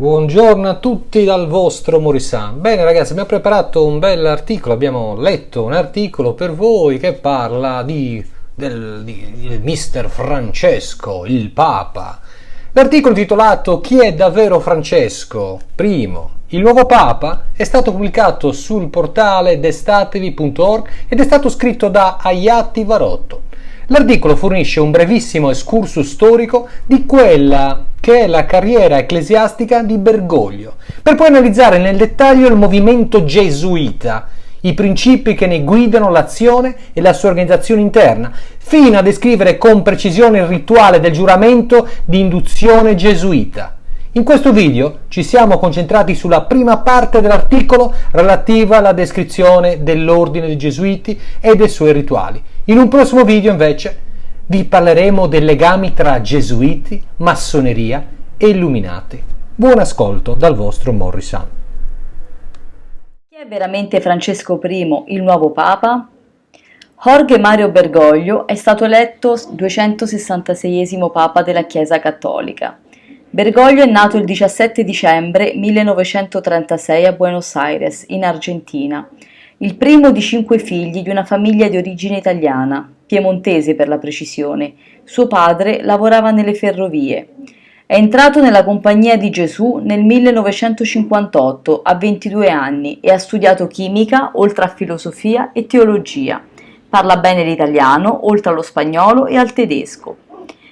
Buongiorno a tutti dal vostro Morisan. Bene ragazzi, abbiamo preparato un bel articolo, abbiamo letto un articolo per voi che parla di, del, di, di Mister Francesco, il Papa. L'articolo intitolato Chi è davvero Francesco? Primo, il nuovo Papa è stato pubblicato sul portale destatevi.org ed è stato scritto da Ayati Varotto. L'articolo fornisce un brevissimo excursus storico di quella che è la carriera ecclesiastica di Bergoglio, per poi analizzare nel dettaglio il movimento gesuita, i principi che ne guidano l'azione e la sua organizzazione interna, fino a descrivere con precisione il rituale del giuramento di induzione gesuita. In questo video ci siamo concentrati sulla prima parte dell'articolo relativa alla descrizione dell'ordine dei Gesuiti e dei suoi rituali. In un prossimo video invece vi parleremo dei legami tra Gesuiti, massoneria e illuminati. Buon ascolto dal vostro Morrison. Chi è veramente Francesco I, il nuovo Papa? Jorge Mario Bergoglio è stato eletto 266 Papa della Chiesa Cattolica. Bergoglio è nato il 17 dicembre 1936 a Buenos Aires, in Argentina, il primo di cinque figli di una famiglia di origine italiana, piemontese per la precisione. Suo padre lavorava nelle ferrovie. È entrato nella Compagnia di Gesù nel 1958 a 22 anni e ha studiato chimica, oltre a filosofia e teologia. Parla bene l'italiano, oltre allo spagnolo e al tedesco.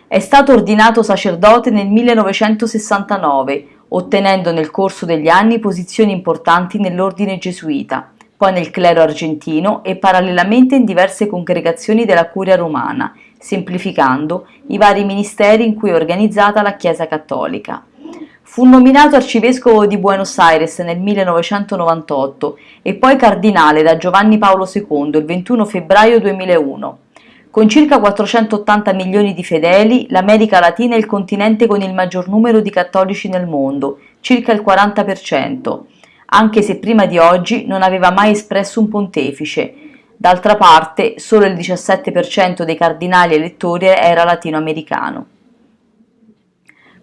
È stato ordinato sacerdote nel 1969, ottenendo nel corso degli anni posizioni importanti nell'ordine gesuita, poi nel clero argentino e parallelamente in diverse congregazioni della curia romana, semplificando i vari ministeri in cui è organizzata la Chiesa cattolica. Fu nominato arcivescovo di Buenos Aires nel 1998 e poi cardinale da Giovanni Paolo II il 21 febbraio 2001. Con circa 480 milioni di fedeli, l'America Latina è il continente con il maggior numero di cattolici nel mondo, circa il 40%, anche se prima di oggi non aveva mai espresso un pontefice. D'altra parte, solo il 17% dei cardinali elettori era latinoamericano.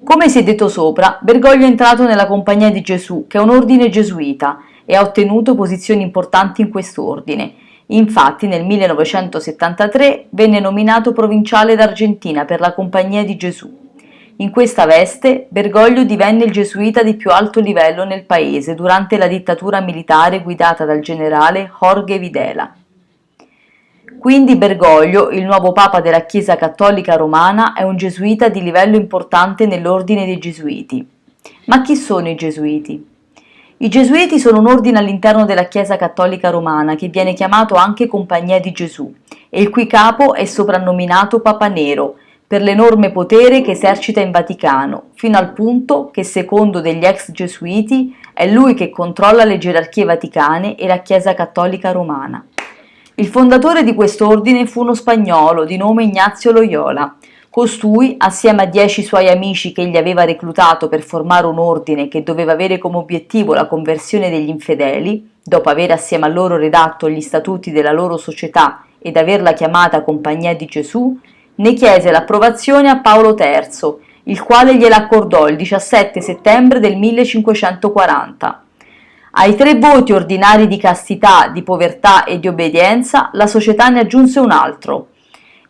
Come si è detto sopra, Bergoglio è entrato nella Compagnia di Gesù, che è un ordine gesuita, e ha ottenuto posizioni importanti in quest'ordine, Infatti nel 1973 venne nominato provinciale d'Argentina per la Compagnia di Gesù. In questa veste Bergoglio divenne il gesuita di più alto livello nel paese durante la dittatura militare guidata dal generale Jorge Videla. Quindi Bergoglio, il nuovo papa della Chiesa cattolica romana, è un gesuita di livello importante nell'ordine dei gesuiti. Ma chi sono i gesuiti? I Gesuiti sono un ordine all'interno della Chiesa cattolica romana che viene chiamato anche Compagnia di Gesù e il cui capo è soprannominato Papa Nero per l'enorme potere che esercita in Vaticano, fino al punto che secondo degli ex gesuiti è lui che controlla le gerarchie vaticane e la Chiesa cattolica romana. Il fondatore di quest'ordine fu uno spagnolo di nome Ignazio Loyola, Costui, assieme a dieci suoi amici che egli aveva reclutato per formare un ordine che doveva avere come obiettivo la conversione degli infedeli, dopo aver assieme a loro redatto gli statuti della loro società ed averla chiamata Compagnia di Gesù, ne chiese l'approvazione a Paolo III, il quale gliela accordò il 17 settembre del 1540. Ai tre voti ordinari di castità, di povertà e di obbedienza, la società ne aggiunse un altro,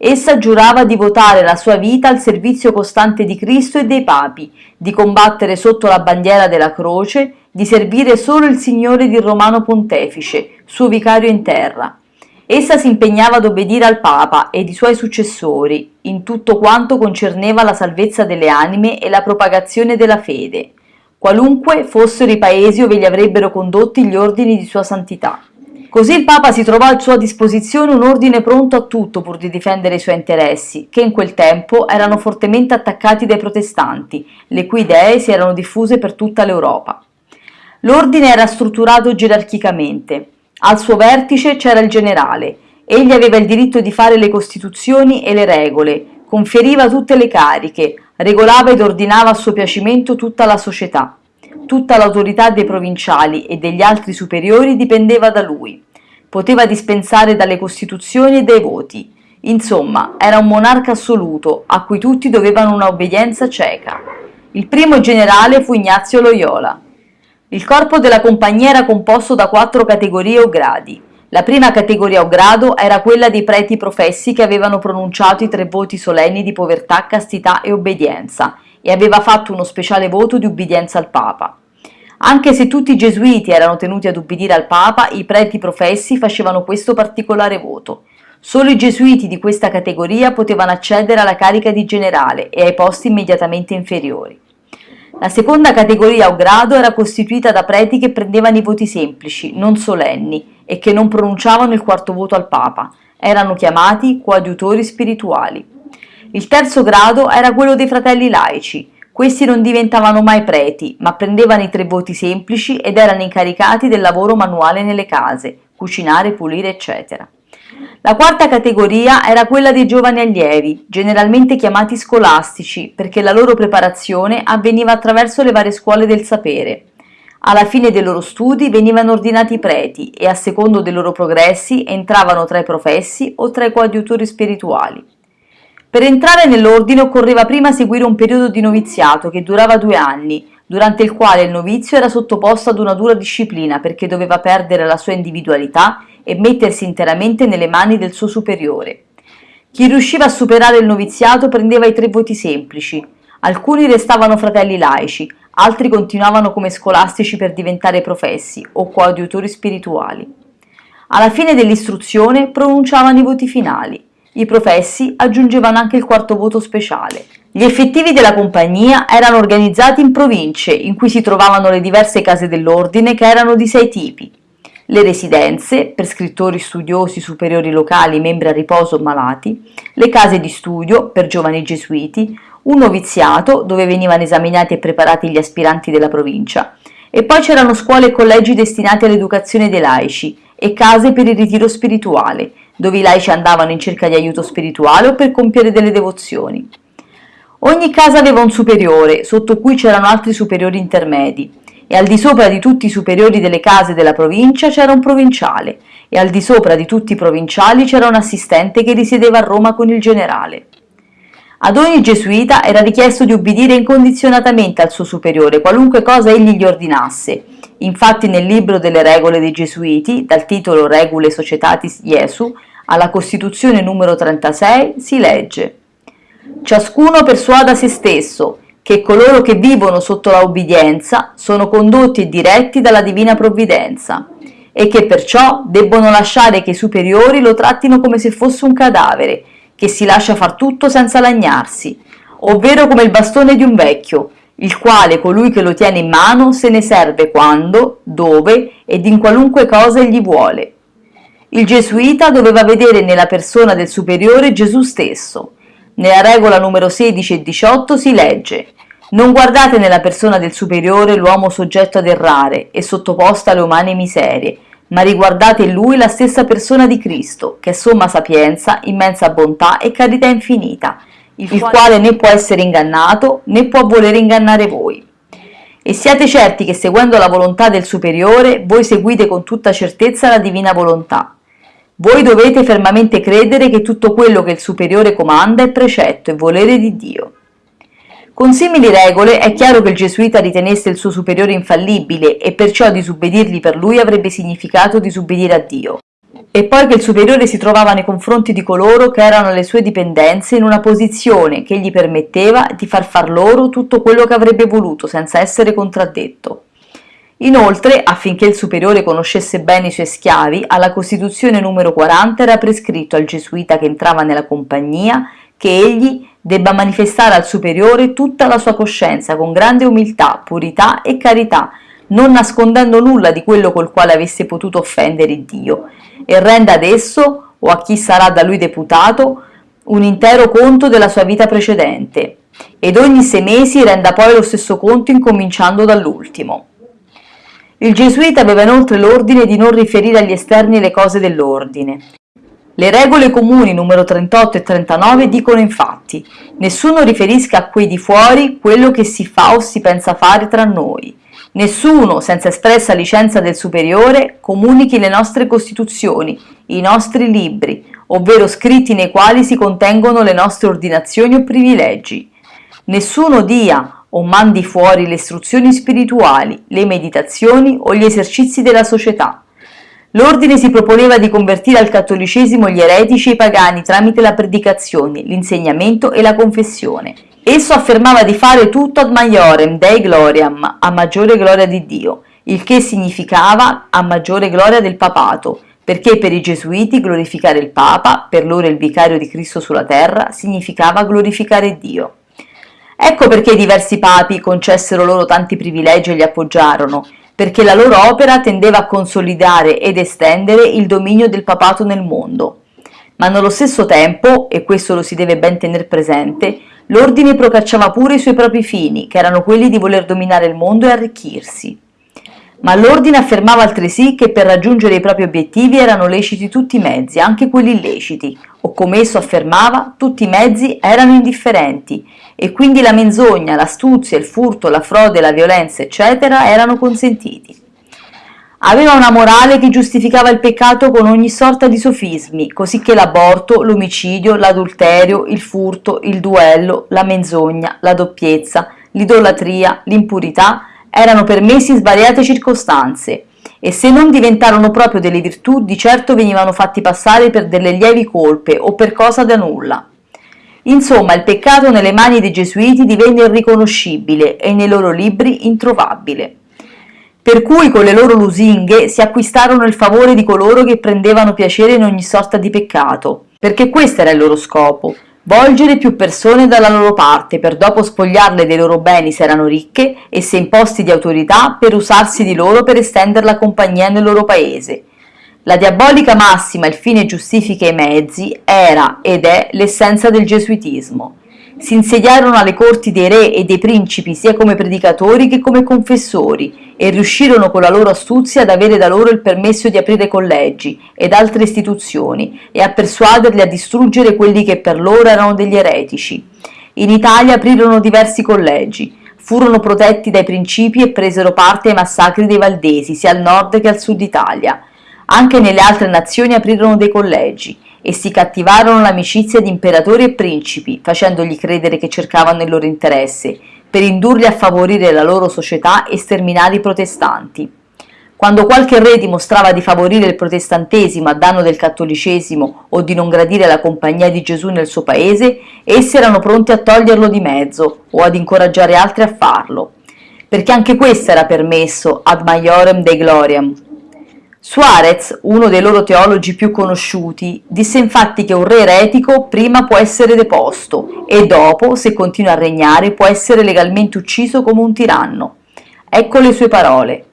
Essa giurava di votare la sua vita al servizio costante di Cristo e dei papi, di combattere sotto la bandiera della croce, di servire solo il Signore di Romano Pontefice, suo vicario in terra. Essa si impegnava ad obbedire al Papa ed i suoi successori in tutto quanto concerneva la salvezza delle anime e la propagazione della fede, qualunque fossero i paesi dove li avrebbero condotti gli ordini di sua santità. Così il Papa si trovò a sua disposizione un ordine pronto a tutto pur di difendere i suoi interessi, che in quel tempo erano fortemente attaccati dai protestanti, le cui idee si erano diffuse per tutta l'Europa. L'ordine era strutturato gerarchicamente. Al suo vertice c'era il generale. Egli aveva il diritto di fare le costituzioni e le regole, conferiva tutte le cariche, regolava ed ordinava a suo piacimento tutta la società. Tutta l'autorità dei provinciali e degli altri superiori dipendeva da lui. Poteva dispensare dalle costituzioni e dai voti. Insomma, era un monarca assoluto, a cui tutti dovevano una obbedienza cieca. Il primo generale fu Ignazio Loyola. Il corpo della compagnia era composto da quattro categorie o gradi. La prima categoria o grado era quella dei preti professi che avevano pronunciato i tre voti solenni di povertà, castità e obbedienza e aveva fatto uno speciale voto di ubbidienza al Papa. Anche se tutti i gesuiti erano tenuti ad ubbidire al Papa, i preti professi facevano questo particolare voto. Solo i gesuiti di questa categoria potevano accedere alla carica di generale e ai posti immediatamente inferiori. La seconda categoria o grado era costituita da preti che prendevano i voti semplici, non solenni, e che non pronunciavano il quarto voto al Papa. Erano chiamati coadiutori spirituali. Il terzo grado era quello dei fratelli laici, questi non diventavano mai preti, ma prendevano i tre voti semplici ed erano incaricati del lavoro manuale nelle case, cucinare, pulire, eccetera. La quarta categoria era quella dei giovani allievi, generalmente chiamati scolastici, perché la loro preparazione avveniva attraverso le varie scuole del sapere. Alla fine dei loro studi venivano ordinati preti e a secondo dei loro progressi entravano tra i professi o tra i coadiutori spirituali. Per entrare nell'ordine occorreva prima seguire un periodo di noviziato che durava due anni, durante il quale il novizio era sottoposto ad una dura disciplina perché doveva perdere la sua individualità e mettersi interamente nelle mani del suo superiore. Chi riusciva a superare il noviziato prendeva i tre voti semplici, alcuni restavano fratelli laici, altri continuavano come scolastici per diventare professi o coadiutori spirituali. Alla fine dell'istruzione pronunciavano i voti finali i professi aggiungevano anche il quarto voto speciale. Gli effettivi della compagnia erano organizzati in province in cui si trovavano le diverse case dell'ordine che erano di sei tipi. Le residenze, per scrittori studiosi superiori locali, membri a riposo o malati, le case di studio, per giovani gesuiti, un noviziato, dove venivano esaminati e preparati gli aspiranti della provincia, e poi c'erano scuole e collegi destinati all'educazione dei laici e case per il ritiro spirituale, dove i laici andavano in cerca di aiuto spirituale o per compiere delle devozioni. Ogni casa aveva un superiore, sotto cui c'erano altri superiori intermedi, e al di sopra di tutti i superiori delle case della provincia c'era un provinciale, e al di sopra di tutti i provinciali c'era un assistente che risiedeva a Roma con il generale. Ad ogni gesuita era richiesto di ubbidire incondizionatamente al suo superiore, qualunque cosa egli gli ordinasse. Infatti nel libro delle regole dei gesuiti, dal titolo Regule Societatis Jesu, alla Costituzione numero 36 si legge Ciascuno persuada se stesso che coloro che vivono sotto la ubbidienza sono condotti e diretti dalla divina provvidenza e che perciò debbono lasciare che i superiori lo trattino come se fosse un cadavere che si lascia far tutto senza lagnarsi, ovvero come il bastone di un vecchio, il quale colui che lo tiene in mano se ne serve quando, dove ed in qualunque cosa egli vuole. Il gesuita doveva vedere nella persona del superiore Gesù stesso. Nella regola numero 16 e 18 si legge non guardate nella persona del superiore l'uomo soggetto ad errare e sottoposto alle umane miserie, ma riguardate in lui la stessa persona di Cristo, che è somma sapienza, immensa bontà e carità infinita, il, quale né può essere ingannato né può volere ingannare voi. E siate certi che seguendo la volontà del Superiore, voi seguite con tutta certezza la divina volontà. Voi dovete fermamente credere che tutto quello che il Superiore comanda è precetto e volere di Dio. Con simili regole è chiaro che il gesuita ritenesse il suo superiore infallibile e perciò disubbidirgli per lui avrebbe significato disubbidire a Dio. E poi che il superiore si trovava nei confronti di coloro che erano alle sue dipendenze in una posizione che gli permetteva di far far loro tutto quello che avrebbe voluto senza essere contraddetto. Inoltre, affinché il superiore conoscesse bene i suoi schiavi, alla Costituzione numero 40 era prescritto al gesuita che entrava nella compagnia che egli debba manifestare al superiore tutta la sua coscienza con grande umiltà, purità e carità, non nascondendo nulla di quello col quale avesse potuto offendere Dio, e renda ad esso, o a chi sarà da lui deputato, un intero conto della sua vita precedente, ed ogni sei mesi renda poi lo stesso conto incominciando dall'ultimo. Il gesuita aveva inoltre l'ordine di non riferire agli esterni le cose dell'ordine, le regole comuni numero 38 e 39 dicono infatti nessuno riferisca a quei di fuori quello che si fa o si pensa fare tra noi. Nessuno, senza espressa licenza del superiore, comunichi le nostre costituzioni, i nostri libri, ovvero scritti nei quali si contengono le nostre ordinazioni o privilegi. Nessuno dia o mandi fuori le istruzioni spirituali, le meditazioni o gli esercizi della società. L'ordine si proponeva di convertire al cattolicesimo gli eretici e i pagani tramite la predicazione, l'insegnamento e la confessione. Esso affermava di fare tutto ad maiorem Dei gloriam, a maggiore gloria di Dio, il che significava a maggiore gloria del papato, perché per i gesuiti glorificare il Papa, per loro il vicario di Cristo sulla terra, significava glorificare Dio. Ecco perché diversi papi concessero loro tanti privilegi e li appoggiarono, perché la loro opera tendeva a consolidare ed estendere il dominio del papato nel mondo. Ma nello stesso tempo, e questo lo si deve ben tenere presente, l'ordine procacciava pure i suoi propri fini, che erano quelli di voler dominare il mondo e arricchirsi ma l'ordine affermava altresì che per raggiungere i propri obiettivi erano leciti tutti i mezzi, anche quelli illeciti, o come esso affermava, tutti i mezzi erano indifferenti, e quindi la menzogna, l'astuzia, il furto, la frode, la violenza, eccetera, erano consentiti. Aveva una morale che giustificava il peccato con ogni sorta di sofismi, così che l'aborto, l'omicidio, l'adulterio, il furto, il duello, la menzogna, la doppiezza, l'idolatria, l'impurità, erano permessi in svariate circostanze e se non diventarono proprio delle virtù di certo venivano fatti passare per delle lievi colpe o per cosa da nulla. Insomma, il peccato nelle mani dei gesuiti divenne irriconoscibile e nei loro libri introvabile. Per cui con le loro lusinghe si acquistarono il favore di coloro che prendevano piacere in ogni sorta di peccato, perché questo era il loro scopo, volgere più persone dalla loro parte per dopo spogliarle dei loro beni se erano ricche e se in posti di autorità per usarsi di loro per estendere la compagnia nel loro paese. La diabolica massima il fine giustifica i mezzi era ed è l'essenza del gesuitismo si insediarono alle corti dei re e dei principi sia come predicatori che come confessori e riuscirono con la loro astuzia ad avere da loro il permesso di aprire collegi ed altre istituzioni e a persuaderli a distruggere quelli che per loro erano degli eretici. In Italia aprirono diversi collegi, furono protetti dai principi e presero parte ai massacri dei Valdesi sia al nord che al sud Italia. Anche nelle altre nazioni aprirono dei collegi e si cattivarono l'amicizia di imperatori e principi, facendogli credere che cercavano il loro interesse, per indurli a favorire la loro società e sterminare i protestanti. Quando qualche re dimostrava di favorire il protestantesimo a danno del cattolicesimo o di non gradire la compagnia di Gesù nel suo paese, essi erano pronti a toglierlo di mezzo o ad incoraggiare altri a farlo, perché anche questo era permesso ad maiorem dei gloriam, Suarez, uno dei loro teologi più conosciuti, disse infatti che un re eretico prima può essere deposto e dopo, se continua a regnare, può essere legalmente ucciso come un tiranno. Ecco le sue parole.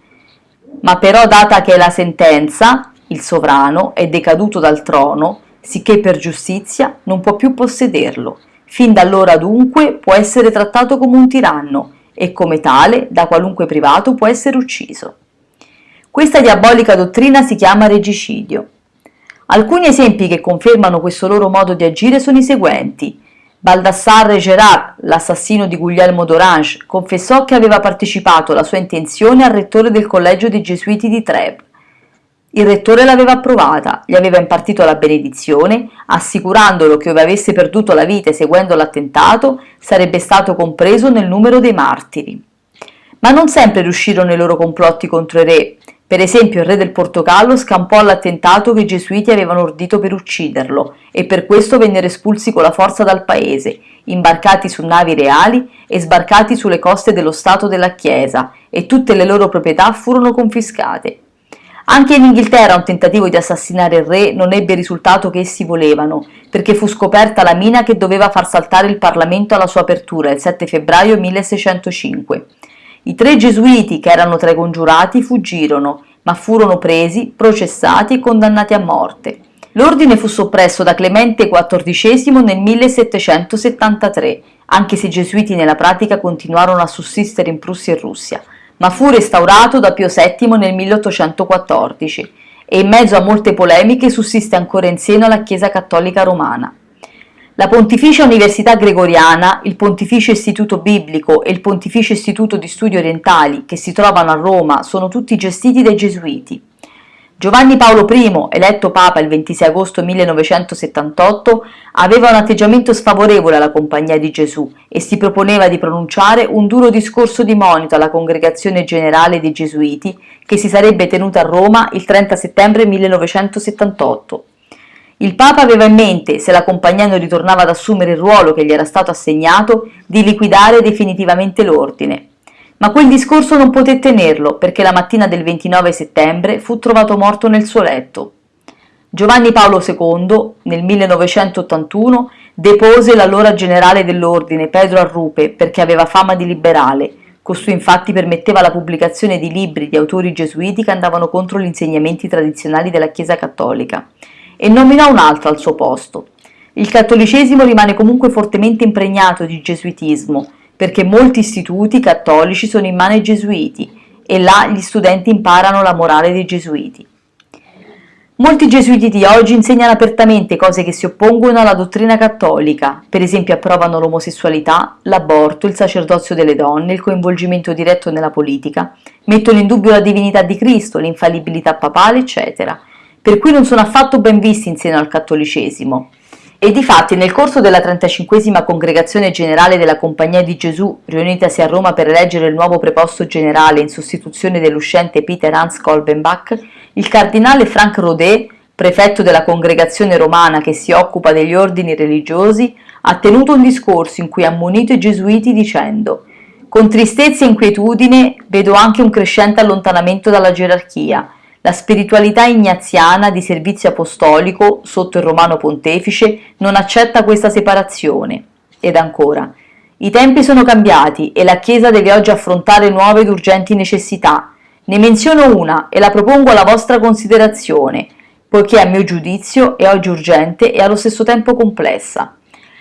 Ma però data che la sentenza, il sovrano, è decaduto dal trono, sicché per giustizia non può più possederlo. Fin da allora dunque può essere trattato come un tiranno e come tale da qualunque privato può essere ucciso. Questa diabolica dottrina si chiama regicidio. Alcuni esempi che confermano questo loro modo di agire sono i seguenti. Baldassarre Gerard, l'assassino di Guglielmo d'Orange, confessò che aveva partecipato alla sua intenzione al rettore del collegio dei Gesuiti di Trèves. Il rettore l'aveva approvata, gli aveva impartito la benedizione, assicurandolo che ove avesse perduto la vita seguendo l'attentato sarebbe stato compreso nel numero dei martiri. Ma non sempre riuscirono i loro complotti contro i re, per esempio il re del Portogallo scampò all'attentato che i gesuiti avevano ordito per ucciderlo e per questo vennero espulsi con la forza dal paese, imbarcati su navi reali e sbarcati sulle coste dello Stato della Chiesa e tutte le loro proprietà furono confiscate. Anche in Inghilterra un tentativo di assassinare il re non ebbe il risultato che essi volevano, perché fu scoperta la mina che doveva far saltare il Parlamento alla sua apertura il 7 febbraio 1605. I tre gesuiti che erano tra i congiurati fuggirono, ma furono presi, processati e condannati a morte. L'ordine fu soppresso da Clemente XIV nel 1773, anche se i gesuiti nella pratica continuarono a sussistere in Prussia e Russia, ma fu restaurato da Pio VII nel 1814 e in mezzo a molte polemiche sussiste ancora in seno alla Chiesa Cattolica Romana. La Pontificia Università Gregoriana, il Pontificio Istituto Biblico e il Pontificio Istituto di Studi Orientali, che si trovano a Roma, sono tutti gestiti dai Gesuiti. Giovanni Paolo I, eletto Papa il 26 agosto 1978, aveva un atteggiamento sfavorevole alla Compagnia di Gesù e si proponeva di pronunciare un duro discorso di monito alla Congregazione Generale dei Gesuiti che si sarebbe tenuta a Roma il 30 settembre 1978. Il Papa aveva in mente, se la Compagnia non ritornava ad assumere il ruolo che gli era stato assegnato, di liquidare definitivamente l'ordine. Ma quel discorso non poté tenerlo perché la mattina del 29 settembre fu trovato morto nel suo letto. Giovanni Paolo II, nel 1981, depose l'allora generale dell'ordine Pedro Arrupe perché aveva fama di liberale. Costui infatti permetteva la pubblicazione di libri di autori gesuiti che andavano contro gli insegnamenti tradizionali della Chiesa cattolica e nominò un altro al suo posto. Il cattolicesimo rimane comunque fortemente impregnato di gesuitismo perché molti istituti cattolici sono in mano ai gesuiti e là gli studenti imparano la morale dei gesuiti. Molti gesuiti di oggi insegnano apertamente cose che si oppongono alla dottrina cattolica, per esempio approvano l'omosessualità, l'aborto, il sacerdozio delle donne, il coinvolgimento diretto nella politica, mettono in dubbio la divinità di Cristo, l'infallibilità papale, eccetera, per cui non sono affatto ben visti in seno al cattolicesimo. E difatti nel corso della 35esima congregazione generale della Compagnia di Gesù, riunitasi a Roma per eleggere il nuovo preposto generale in sostituzione dell'uscente Peter Hans Kolbenbach, il cardinale Frank Rodet, prefetto della congregazione romana che si occupa degli ordini religiosi, ha tenuto un discorso in cui ha ammonito i gesuiti dicendo «Con tristezza e inquietudine vedo anche un crescente allontanamento dalla gerarchia, la spiritualità ignaziana di servizio apostolico sotto il romano pontefice non accetta questa separazione. Ed ancora, i tempi sono cambiati e la Chiesa deve oggi affrontare nuove ed urgenti necessità. Ne menziono una e la propongo alla vostra considerazione, poiché a mio giudizio è oggi urgente e allo stesso tempo complessa.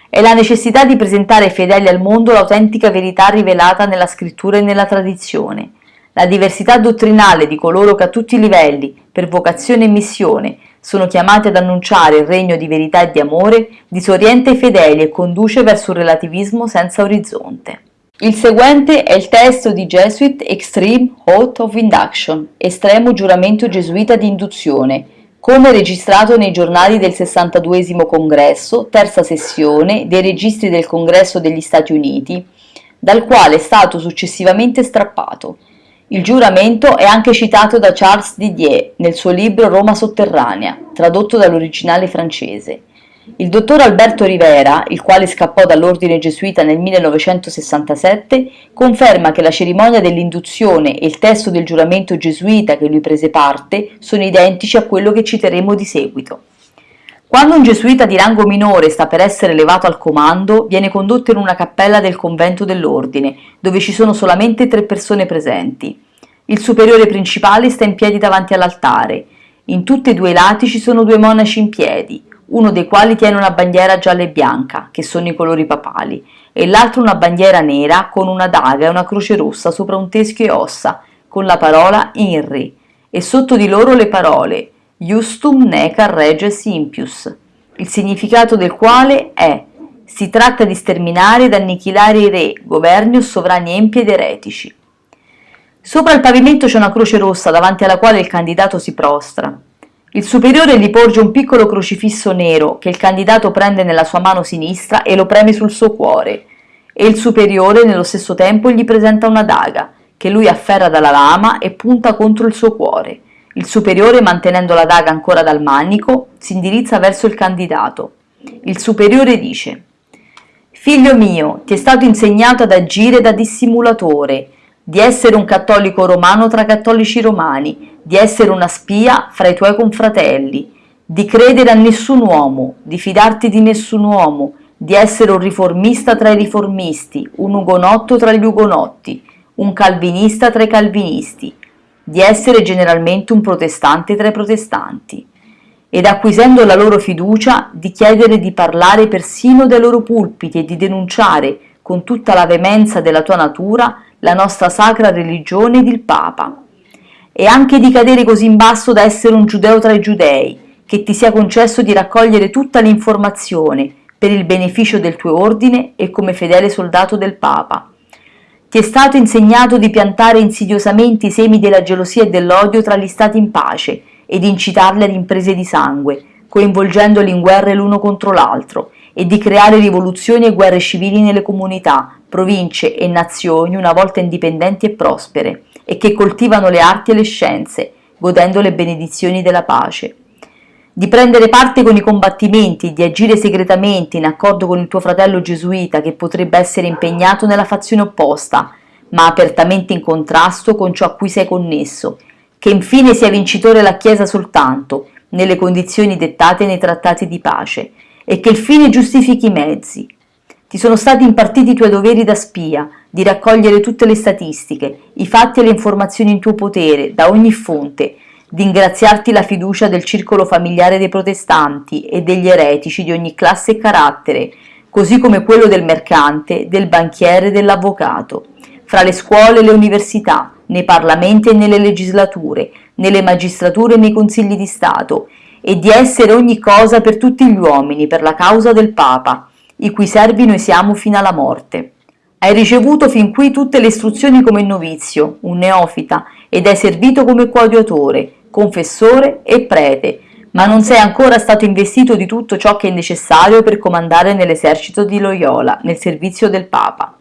È la necessità di presentare fedeli al mondo l'autentica verità rivelata nella scrittura e nella tradizione la diversità dottrinale di coloro che a tutti i livelli, per vocazione e missione, sono chiamati ad annunciare il regno di verità e di amore, disorienta i fedeli e conduce verso un relativismo senza orizzonte. Il seguente è il testo di Jesuit Extreme Oath of Induction, estremo giuramento gesuita di induzione, come registrato nei giornali del 62 congresso, terza sessione, dei registri del congresso degli Stati Uniti, dal quale è stato successivamente strappato. Il giuramento è anche citato da Charles Didier nel suo libro Roma sotterranea, tradotto dall'originale francese. Il dottor Alberto Rivera, il quale scappò dall'ordine gesuita nel 1967, conferma che la cerimonia dell'induzione e il testo del giuramento gesuita che lui prese parte sono identici a quello che citeremo di seguito. Quando un gesuita di rango minore sta per essere elevato al comando, viene condotto in una cappella del convento dell'ordine, dove ci sono solamente tre persone presenti. Il superiore principale sta in piedi davanti all'altare. In tutti e due i lati ci sono due monaci in piedi, uno dei quali tiene una bandiera gialla e bianca, che sono i colori papali, e l'altro una bandiera nera con una daga e una croce rossa sopra un teschio e ossa, con la parola INRI, e sotto di loro le parole Justum necar reges impius, il significato del quale è si tratta di sterminare ed annichilare i re, governi o sovrani empi ed eretici. Sopra il pavimento c'è una croce rossa davanti alla quale il candidato si prostra. Il superiore gli porge un piccolo crocifisso nero che il candidato prende nella sua mano sinistra e lo preme sul suo cuore, e il superiore nello stesso tempo gli presenta una daga che lui afferra dalla lama e punta contro il suo cuore. Il superiore, mantenendo la daga ancora dal manico, si indirizza verso il candidato. Il superiore dice Figlio mio, ti è stato insegnato ad agire da dissimulatore, di essere un cattolico romano tra cattolici romani, di essere una spia fra i tuoi confratelli, di credere a nessun uomo, di fidarti di nessun uomo, di essere un riformista tra i riformisti, un ugonotto tra gli ugonotti, un calvinista tra i calvinisti, di essere generalmente un protestante tra i protestanti, ed acquisendo la loro fiducia di chiedere di parlare persino dai loro pulpiti e di denunciare con tutta la veemenza della tua natura la nostra sacra religione ed il Papa, e anche di cadere così in basso da essere un giudeo tra i giudei, che ti sia concesso di raccogliere tutta l'informazione per il beneficio del tuo ordine e come fedele soldato del Papa, ti è stato insegnato di piantare insidiosamente i semi della gelosia e dell'odio tra gli stati in pace ed incitarli ad imprese di sangue, coinvolgendoli in guerre l'uno contro l'altro, e di creare rivoluzioni e guerre civili nelle comunità, province e nazioni una volta indipendenti e prospere, e che coltivano le arti e le scienze, godendo le benedizioni della pace. Di prendere parte con i combattimenti, di agire segretamente in accordo con il tuo fratello gesuita che potrebbe essere impegnato nella fazione opposta, ma apertamente in contrasto con ciò a cui sei connesso, che infine sia vincitore la Chiesa soltanto, nelle condizioni dettate nei trattati di pace, e che il fine giustifichi i mezzi. Ti sono stati impartiti i tuoi doveri da spia, di raccogliere tutte le statistiche, i fatti e le informazioni in tuo potere, da ogni fonte, di ingraziarti la fiducia del circolo familiare dei protestanti e degli eretici di ogni classe e carattere, così come quello del mercante, del banchiere e dell'avvocato, fra le scuole e le università, nei parlamenti e nelle legislature, nelle magistrature e nei consigli di Stato, e di essere ogni cosa per tutti gli uomini per la causa del Papa, i cui servi noi siamo fino alla morte. Hai ricevuto fin qui tutte le istruzioni come novizio, un neofita, ed hai servito come coadiutore, confessore e prete, ma non sei ancora stato investito di tutto ciò che è necessario per comandare nell'esercito di Loyola, nel servizio del Papa.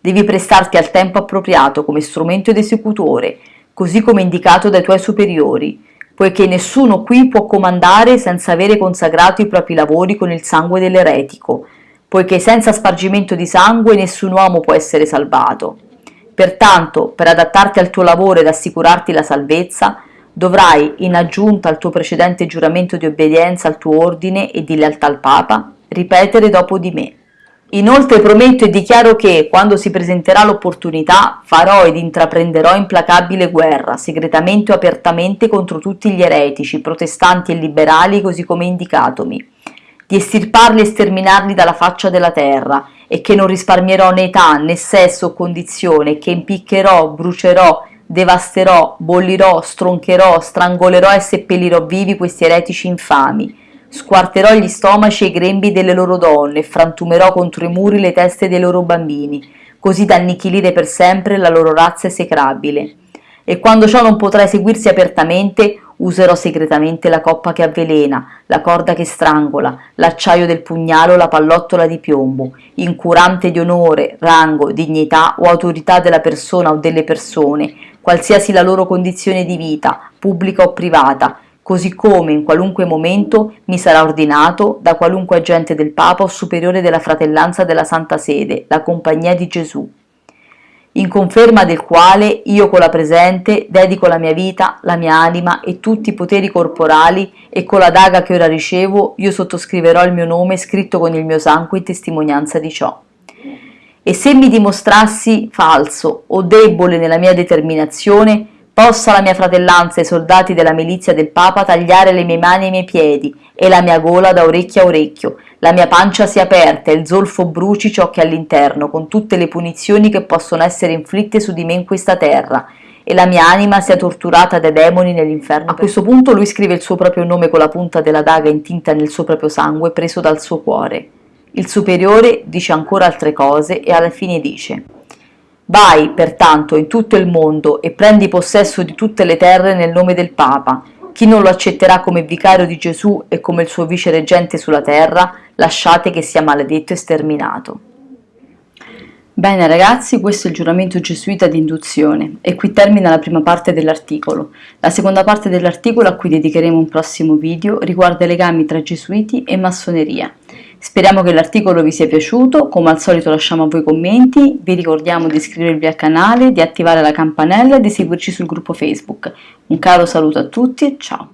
Devi prestarti al tempo appropriato come strumento ed esecutore, così come indicato dai tuoi superiori, poiché nessuno qui può comandare senza avere consacrato i propri lavori con il sangue dell'eretico, poiché senza spargimento di sangue nessun uomo può essere salvato. Pertanto, per adattarti al tuo lavoro ed assicurarti la salvezza, dovrai, in aggiunta al tuo precedente giuramento di obbedienza al tuo ordine e di lealtà al Papa, ripetere dopo di me. Inoltre prometto e dichiaro che, quando si presenterà l'opportunità, farò ed intraprenderò implacabile guerra, segretamente o apertamente, contro tutti gli eretici, protestanti e liberali, così come indicatomi, di estirparli e sterminarli dalla faccia della terra, e che non risparmierò né età, né sesso o condizione, che impiccherò, brucerò, devasterò, bollirò, stroncherò, strangolerò e seppellirò vivi questi eretici infami, Squarterò gli stomaci e i grembi delle loro donne e frantumerò contro i muri le teste dei loro bambini, così da annichilire per sempre la loro razza esecrabile. E quando ciò non potrà eseguirsi apertamente, userò segretamente la coppa che avvelena, la corda che strangola, l'acciaio del pugnale o la pallottola di piombo, incurante di onore, rango, dignità o autorità della persona o delle persone, qualsiasi la loro condizione di vita, pubblica o privata, così come in qualunque momento mi sarà ordinato da qualunque agente del Papa o superiore della fratellanza della Santa Sede, la Compagnia di Gesù, in conferma del quale io con la presente dedico la mia vita, la mia anima e tutti i poteri corporali e con la daga che ora ricevo io sottoscriverò il mio nome scritto con il mio sangue in testimonianza di ciò. E se mi dimostrassi falso o debole nella mia determinazione, Possa la mia fratellanza e i soldati della milizia del Papa tagliare le mie mani e i miei piedi e la mia gola da orecchio a orecchio, la mia pancia sia aperta e il zolfo bruci ciò che è all'interno, con tutte le punizioni che possono essere inflitte su di me in questa terra, e la mia anima sia torturata dai demoni nell'inferno. A questo punto lui scrive il suo proprio nome con la punta della daga intinta nel suo proprio sangue preso dal suo cuore. Il superiore dice ancora altre cose e alla fine dice Vai, pertanto, in tutto il mondo e prendi possesso di tutte le terre nel nome del Papa. Chi non lo accetterà come vicario di Gesù e come il suo vicereggente sulla terra, lasciate che sia maledetto e sterminato. Bene ragazzi, questo è il giuramento gesuita di induzione e qui termina la prima parte dell'articolo. La seconda parte dell'articolo, a cui dedicheremo un prossimo video, riguarda i legami tra gesuiti e massoneria. Speriamo che l'articolo vi sia piaciuto, come al solito lasciamo a voi commenti, vi ricordiamo di iscrivervi al canale, di attivare la campanella e di seguirci sul gruppo Facebook. Un caro saluto a tutti e ciao!